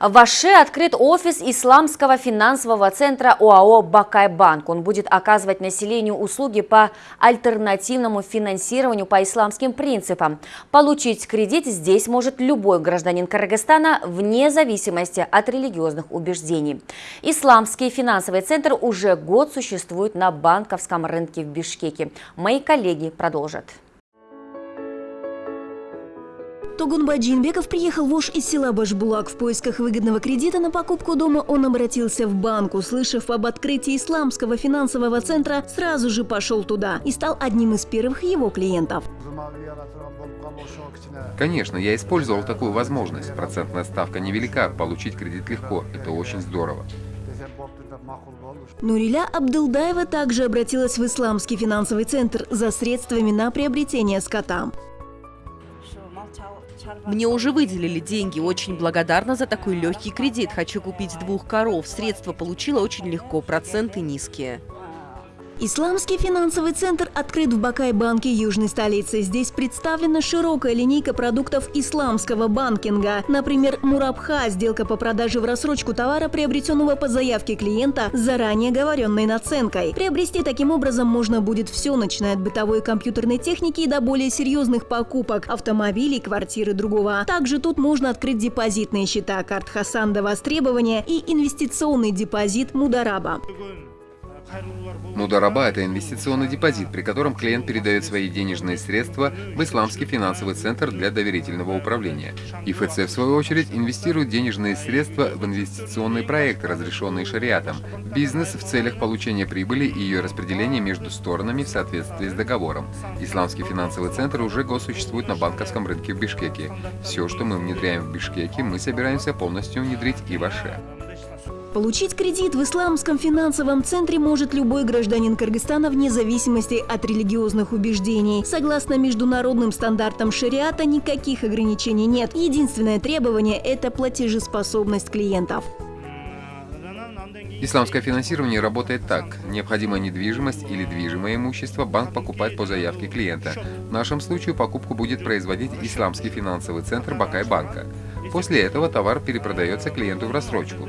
В Аше открыт офис Исламского финансового центра ОАО «Бакайбанк». Он будет оказывать населению услуги по альтернативному финансированию по исламским принципам. Получить кредит здесь может любой гражданин Кыргызстана вне зависимости от религиозных убеждений. Исламский финансовый центр уже год существует на банковском рынке в Бишкеке. Мои коллеги продолжат. Тогунбай Джинбеков приехал в Ош из села Башбулак. В поисках выгодного кредита на покупку дома он обратился в банк. Услышав об открытии исламского финансового центра, сразу же пошел туда и стал одним из первых его клиентов. Конечно, я использовал такую возможность. Процентная ставка невелика, получить кредит легко. Это очень здорово. Нуриля Абдылдаева также обратилась в Исламский финансовый центр за средствами на приобретение скота. Мне уже выделили деньги, очень благодарна за такой легкий кредит. Хочу купить двух коров. Средства получила очень легко, проценты низкие. Исламский финансовый центр открыт в Бакай-банке южной столицы. Здесь представлена широкая линейка продуктов исламского банкинга. Например, Мурабха – сделка по продаже в рассрочку товара, приобретенного по заявке клиента заранее говоренной наценкой. Приобрести таким образом можно будет все, начиная от бытовой компьютерной техники и до более серьезных покупок – автомобилей, квартиры другого. Также тут можно открыть депозитные счета, карт Хасан до востребования и инвестиционный депозит Мудараба. Мудараба – это инвестиционный депозит, при котором клиент передает свои денежные средства в Исламский финансовый центр для доверительного управления. ИФЦ, в свою очередь, инвестирует денежные средства в инвестиционные проекты, разрешенные шариатом, бизнес в целях получения прибыли и ее распределения между сторонами в соответствии с договором. Исламский финансовый центр уже год существует на банковском рынке в Бишкеке. Все, что мы внедряем в Бишкеке, мы собираемся полностью внедрить и в Аше. Получить кредит в Исламском финансовом центре может любой гражданин Кыргызстана вне зависимости от религиозных убеждений. Согласно международным стандартам шариата, никаких ограничений нет. Единственное требование – это платежеспособность клиентов. Исламское финансирование работает так. Необходимая недвижимость или движимое имущество банк покупает по заявке клиента. В нашем случае покупку будет производить Исламский финансовый центр Бакай-банка. После этого товар перепродается клиенту в рассрочку.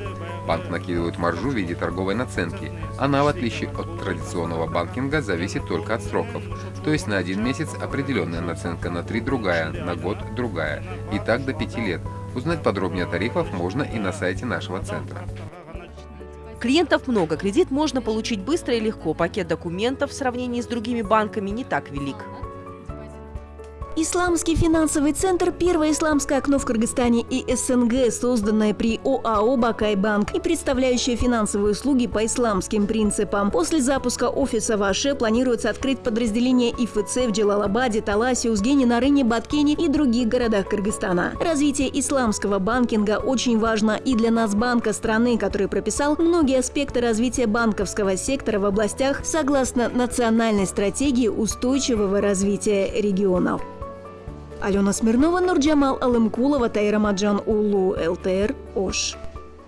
Банк накидывает маржу в виде торговой наценки. Она, в отличие от традиционного банкинга, зависит только от сроков. То есть на один месяц определенная наценка, на три другая, на год другая. И так до пяти лет. Узнать подробнее о тарифах можно и на сайте нашего центра. Клиентов много, кредит можно получить быстро и легко. Пакет документов в сравнении с другими банками не так велик. Исламский финансовый центр – первое исламское окно в Кыргызстане и СНГ, созданное при ОАО «Бакайбанк» и представляющее финансовые услуги по исламским принципам. После запуска офиса в Аше планируется открыть подразделение ИФЦ в Джалалабаде, Таласе, Узгене, Нарыне, Баткене и других городах Кыргызстана. Развитие исламского банкинга очень важно и для нас банка страны, который прописал многие аспекты развития банковского сектора в областях согласно национальной стратегии устойчивого развития регионов. Алена Смирнова, Нурджамал Алымкулова, Тайрамаджан Улу, ЛТР, Ош.